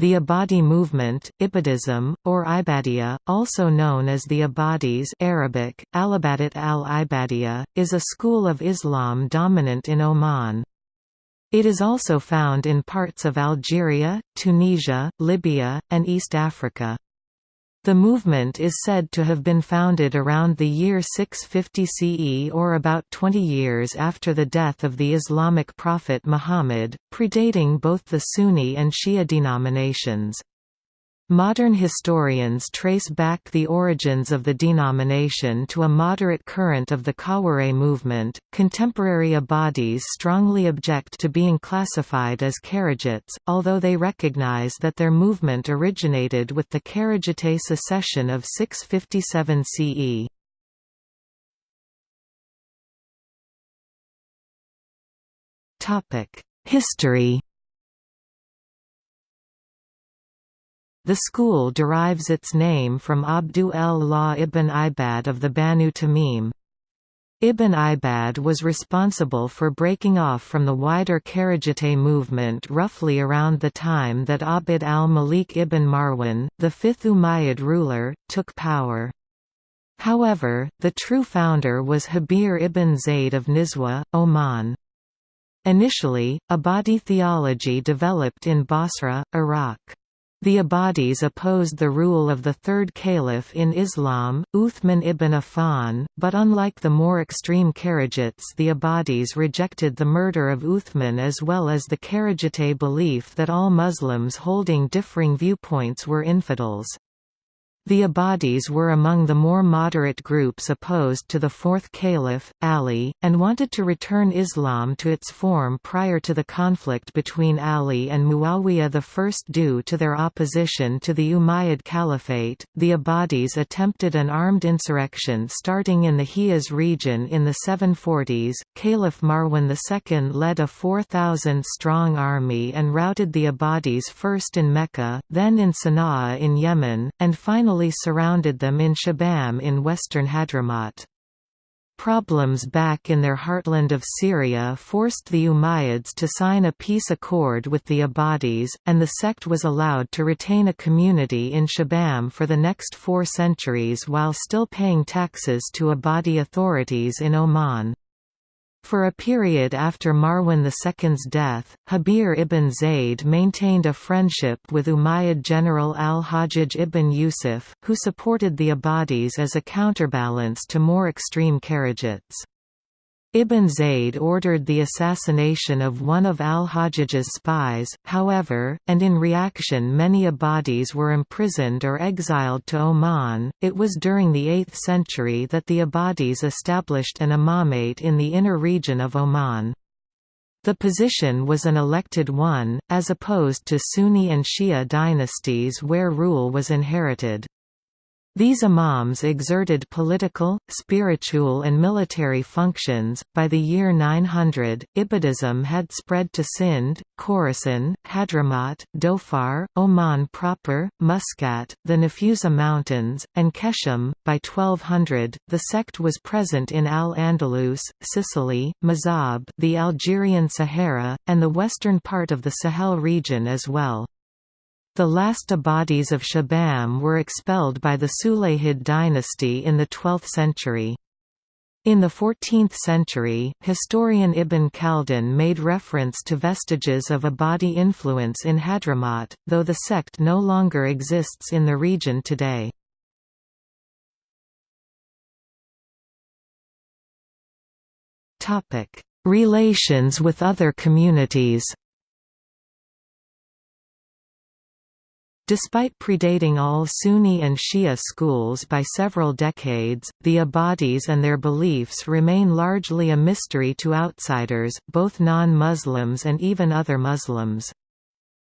The Ibadi movement, Ibadism, or Ibadiyya, also known as the Ibadis Arabic, Alibadat al-Ibadiyya, is a school of Islam dominant in Oman. It is also found in parts of Algeria, Tunisia, Libya, and East Africa. The movement is said to have been founded around the year 650 CE or about 20 years after the death of the Islamic prophet Muhammad, predating both the Sunni and Shia denominations. Modern historians trace back the origins of the denomination to a moderate current of the Khawarij movement. Contemporary Ibadis strongly object to being classified as Kharijites, although they recognize that their movement originated with the Kharijite secession of 657 CE. History The school derives its name from Abdu el-La ibn Ibad of the Banu Tamim. Ibn Ibad was responsible for breaking off from the wider Kharijite movement roughly around the time that Abd al-Malik ibn Marwan, the fifth Umayyad ruler, took power. However, the true founder was Habir ibn Zayd of Nizwa, Oman. Initially, Ibadi theology developed in Basra, Iraq. The Ibadis opposed the rule of the third caliph in Islam, Uthman ibn Affan, but unlike the more extreme Kharijites the Ibadis rejected the murder of Uthman as well as the Kharijite belief that all Muslims holding differing viewpoints were infidels. The Ibadis were among the more moderate groups opposed to the fourth caliph, Ali, and wanted to return Islam to its form prior to the conflict between Ali and Muawiyah I. Due to their opposition to the Umayyad Caliphate, the Ibadis attempted an armed insurrection starting in the Hijaz region in the 740s. Caliph Marwan II led a 4,000-strong army and routed the Ibadis first in Mecca, then in Sana'a in Yemen, and finally finally surrounded them in Shibam in western Hadramaut. Problems back in their heartland of Syria forced the Umayyads to sign a peace accord with the Ibadis, and the sect was allowed to retain a community in Shibam for the next four centuries while still paying taxes to Ibadi authorities in Oman. For a period after Marwan II's death, Habir ibn Zayd maintained a friendship with Umayyad general al-Hajjaj ibn Yusuf, who supported the Ibadis as a counterbalance to more extreme Kharijites. Ibn Zayd ordered the assassination of one of al-Hajjaj's spies, however, and in reaction many Ibadis were imprisoned or exiled to Oman. It was during the 8th century that the Ibadis established an imamate in the inner region of Oman. The position was an elected one, as opposed to Sunni and Shia dynasties where rule was inherited. These imams exerted political, spiritual, and military functions. By the year 900, Ibadism had spread to Sindh, Khorasan, Hadramaut, Dhofar, Oman proper, Muscat, the Nafusa Mountains, and Keshim. By 1200, the sect was present in Al Andalus, Sicily, Mazab, the Algerian Sahara, and the western part of the Sahel region as well. The last Ibadis of Shibam were expelled by the Sulayhid dynasty in the 12th century. In the 14th century, historian Ibn Khaldun made reference to vestiges of Ibadi influence in Hadramaut, though the sect no longer exists in the region today. Relations with other communities Despite predating all Sunni and Shia schools by several decades, the Ibadis and their beliefs remain largely a mystery to outsiders, both non-Muslims and even other Muslims.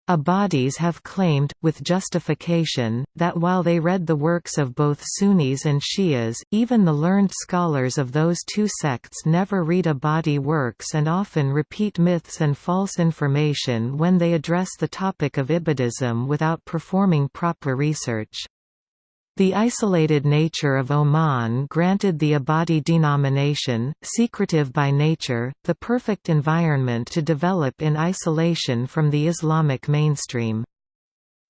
Ibadis have claimed, with justification, that while they read the works of both Sunnis and Shias, even the learned scholars of those two sects never read Ibadi works and often repeat myths and false information when they address the topic of Ibadism without performing proper research. The isolated nature of Oman granted the Ibadi denomination, secretive by nature, the perfect environment to develop in isolation from the Islamic mainstream.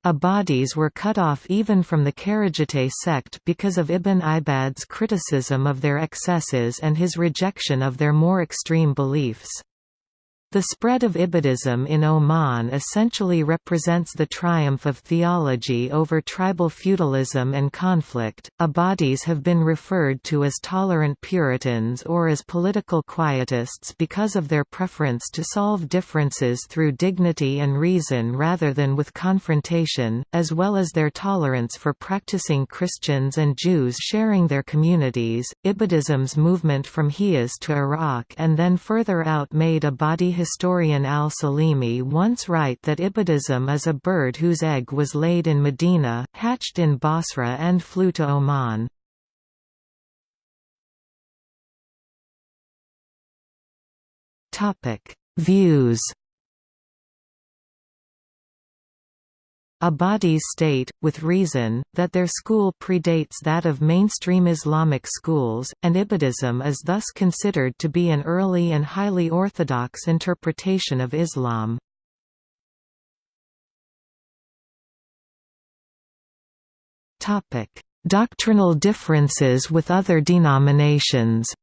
Ibadis were cut off even from the Kharijite sect because of Ibn Ibad's criticism of their excesses and his rejection of their more extreme beliefs. The spread of Ibadism in Oman essentially represents the triumph of theology over tribal feudalism and conflict. Ibadis have been referred to as tolerant Puritans or as political quietists because of their preference to solve differences through dignity and reason rather than with confrontation, as well as their tolerance for practicing Christians and Jews sharing their communities. Ibadism's movement from Hijaz to Iraq and then further out made Ibadi historian al-Salimi once write that Ibadism is a bird whose egg was laid in Medina, hatched in Basra and flew to Oman. Views Ibadis state, with reason, that their school predates that of mainstream Islamic schools, and Ibadism is thus considered to be an early and highly orthodox interpretation of Islam. Doctrinal differences with other denominations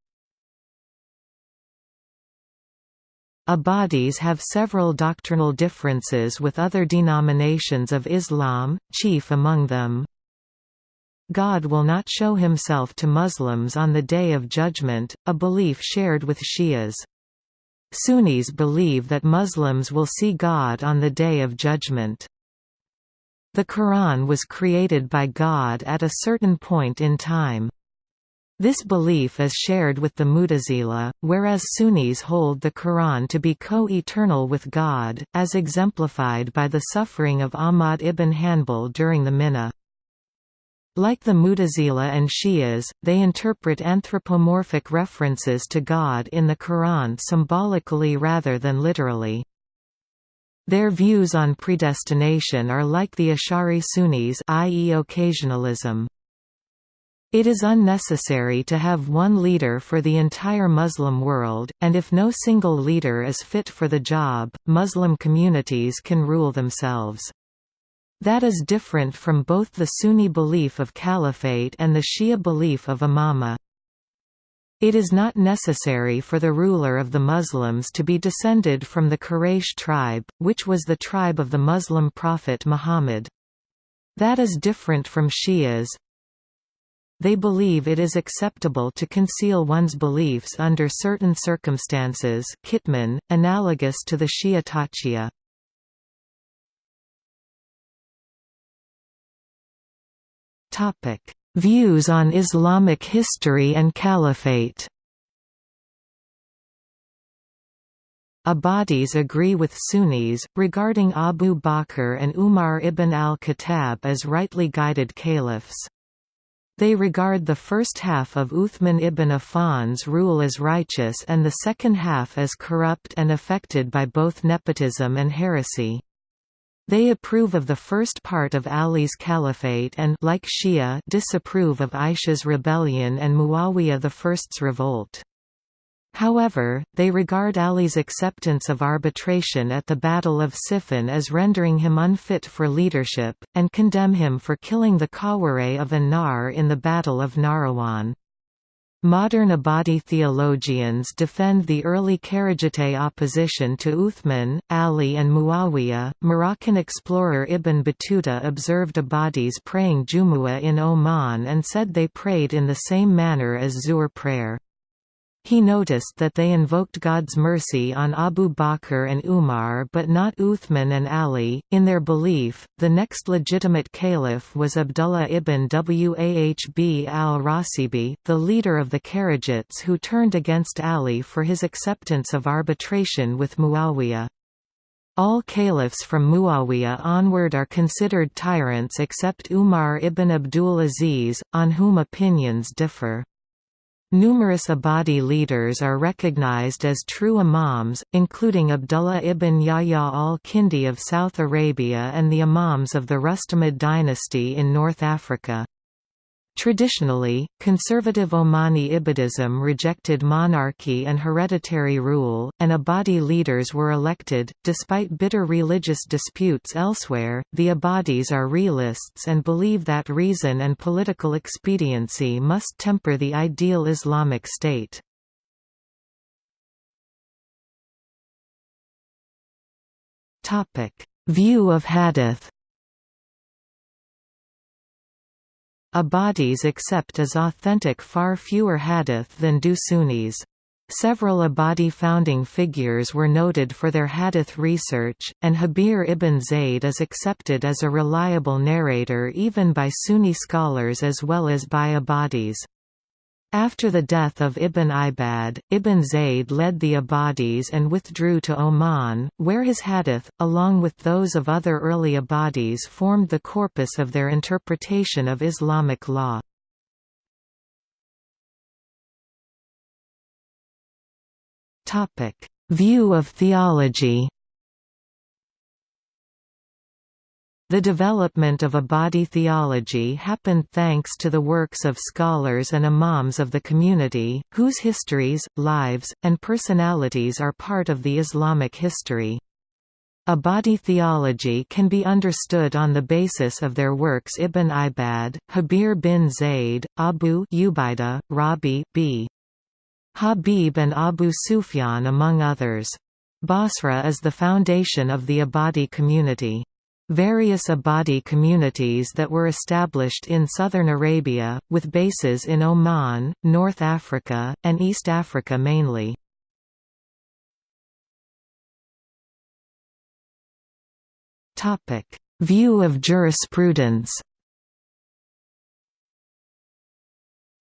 Ibadis have several doctrinal differences with other denominations of Islam, chief among them. God will not show himself to Muslims on the Day of Judgment, a belief shared with Shias. Sunnis believe that Muslims will see God on the Day of Judgment. The Quran was created by God at a certain point in time. This belief is shared with the Mutazila, whereas Sunnis hold the Quran to be co-eternal with God, as exemplified by the suffering of Ahmad ibn Hanbal during the Mihnah. Like the Mutazila and Shias, they interpret anthropomorphic references to God in the Quran symbolically rather than literally. Their views on predestination are like the Ash'ari Sunnis i.e. occasionalism. It is unnecessary to have one leader for the entire Muslim world, and if no single leader is fit for the job, Muslim communities can rule themselves. That is different from both the Sunni belief of caliphate and the Shia belief of imama. It is not necessary for the ruler of the Muslims to be descended from the Quraysh tribe, which was the tribe of the Muslim prophet Muhammad. That is different from Shias, they believe it is acceptable to conceal one's beliefs under certain circumstances Kitman, analogous to the Shia Taqiyya. Views on Islamic history and caliphate Ibadis agree with Sunnis, regarding Abu Bakr and Umar ibn al-Khattab as rightly guided caliphs. They regard the first half of Uthman ibn Affan's rule as righteous and the second half as corrupt and affected by both nepotism and heresy. They approve of the first part of Ali's caliphate and like Shia disapprove of Aisha's rebellion and Muawiyah I's revolt. However, they regard Ali's acceptance of arbitration at the Battle of Siffin as rendering him unfit for leadership, and condemn him for killing the Khawarij of An-Nar in the Battle of Nahrawan. Modern Ibadi theologians defend the early Kharijite opposition to Uthman, Ali and Muawiyah. Moroccan explorer Ibn Battuta observed Ibadis praying Jumu'ah in Oman and said they prayed in the same manner as Zuhr prayer. He noticed that they invoked God's mercy on Abu Bakr and Umar but not Uthman and Ali. In their belief, the next legitimate caliph was Abdullah ibn Wahb al-Rasibi, the leader of the Kharijites who turned against Ali for his acceptance of arbitration with Muawiyah. All caliphs from Muawiyah onward are considered tyrants except Umar ibn Abdul Aziz, on whom opinions differ. Numerous Ibadi leaders are recognized as true imams, including Abdullah ibn Yahya al-Kindi of South Arabia and the imams of the Rustamid dynasty in North Africa. Traditionally, conservative Omani Ibadism rejected monarchy and hereditary rule, and Ibadi leaders were elected. Despite bitter religious disputes elsewhere, the Ibadis are realists and believe that reason and political expediency must temper the ideal Islamic state. View of hadith Ibadis accept as authentic far fewer hadith than do Sunnis. Several Ibadi founding figures were noted for their hadith research, and Habir ibn Zayd is accepted as a reliable narrator even by Sunni scholars as well as by Ibadis. After the death of Ibn Ibad, Ibn Zayd led the Ibadis and withdrew to Oman, where his hadith, along with those of other early Ibadis formed the corpus of their interpretation of Islamic law. View of theology The development of Ibadi theology happened thanks to the works of scholars and imams of the community, whose histories, lives, and personalities are part of the Islamic history. Ibadi theology can be understood on the basis of their works Ibn Ibad, Habir bin Zayd, Abu Ubaidah, Rabi b. Habib and Abu Sufyan among others. Basra is the foundation of the Ibadi community. Various Ibadi communities that were established in southern Arabia, with bases in Oman, North Africa, and East Africa mainly. View of jurisprudence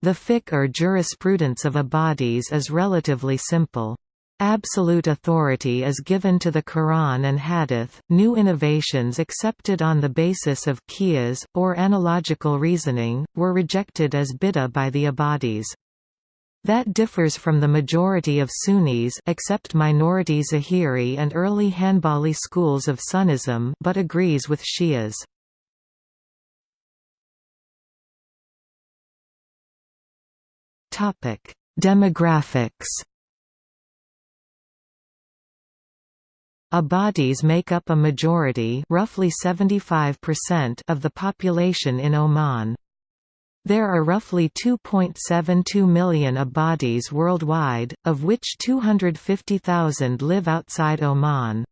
The fiqh or jurisprudence of Ibadis is relatively simple. Absolute authority is given to the Quran and Hadith. New innovations accepted on the basis of qiyas, or analogical reasoning, were rejected as bid'ah by the Ibadis. That differs from the majority of Sunnis except minority Zahiri and early Hanbali schools of Sunnism but agrees with Shias. Demographics Ibadis make up a majority roughly 75% of the population in Oman. There are roughly 2.72 million Ibadis worldwide, of which 250,000 live outside Oman.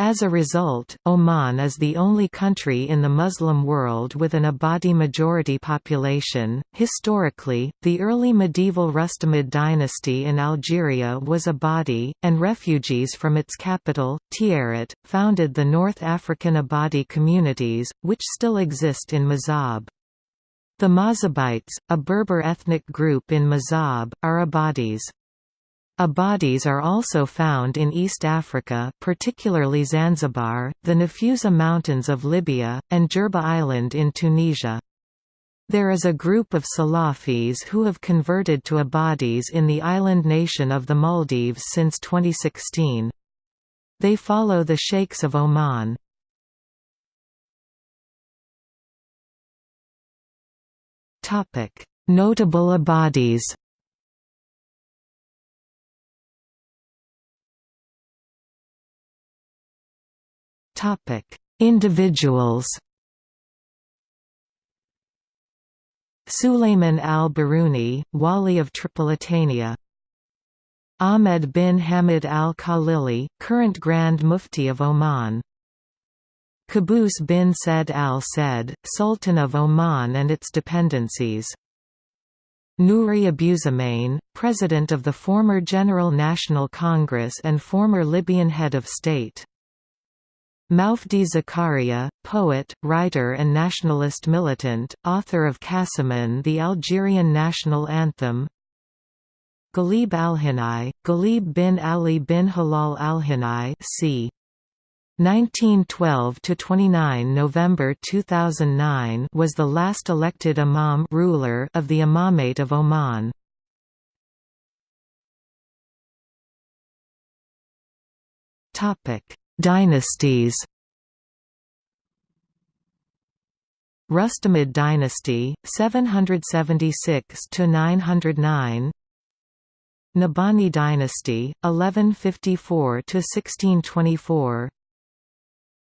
As a result, Oman is the only country in the Muslim world with an Ibadi majority population. Historically, the early medieval Rustamid dynasty in Algeria was Ibadi, and refugees from its capital, Tiaret, founded the North African Ibadi communities, which still exist in Mazab. The Mazabites, a Berber ethnic group in Mazab, are Ibadis. Ibadis are also found in East Africa particularly Zanzibar, the Nafusa Mountains of Libya, and Jerba Island in Tunisia. There is a group of Salafis who have converted to Ibadis in the island nation of the Maldives since 2016. They follow the Sheikhs of Oman. Notable Ibadis Individuals. Sulayman al-Baruni, Wali of Tripolitania. Ahmed bin Hamid al-Khalili, current Grand Mufti of Oman. Qaboos bin Said al-Said, Sultan of Oman and its dependencies. Nouri Abusahmain, President of the former General National Congress and former Libyan head of state. Moufdi Zakaria, poet, writer and nationalist militant, author of Kassaman the Algerian national anthem Ghalib Alhinai, Ghalib bin Ali bin Hilal Alhinai c. 1912–29 November 2009 was the last elected imam ruler of the Imamate of Oman. Topic Dynasties. Rustamid dynasty 776 to 909 Nabhani dynasty 1154 to 1624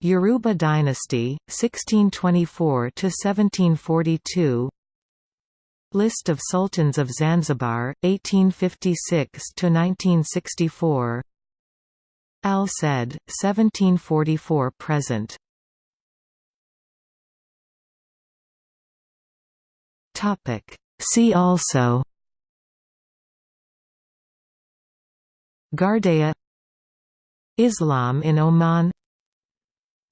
Yaruba dynasty 1624 to 1742 List of sultans of Zanzibar 1856 to 1964 Al Said 1744 present. Topic. See also. Ghardaia. Islam in Oman.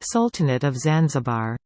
Sultanate of Zanzibar